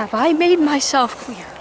Have I made myself clear?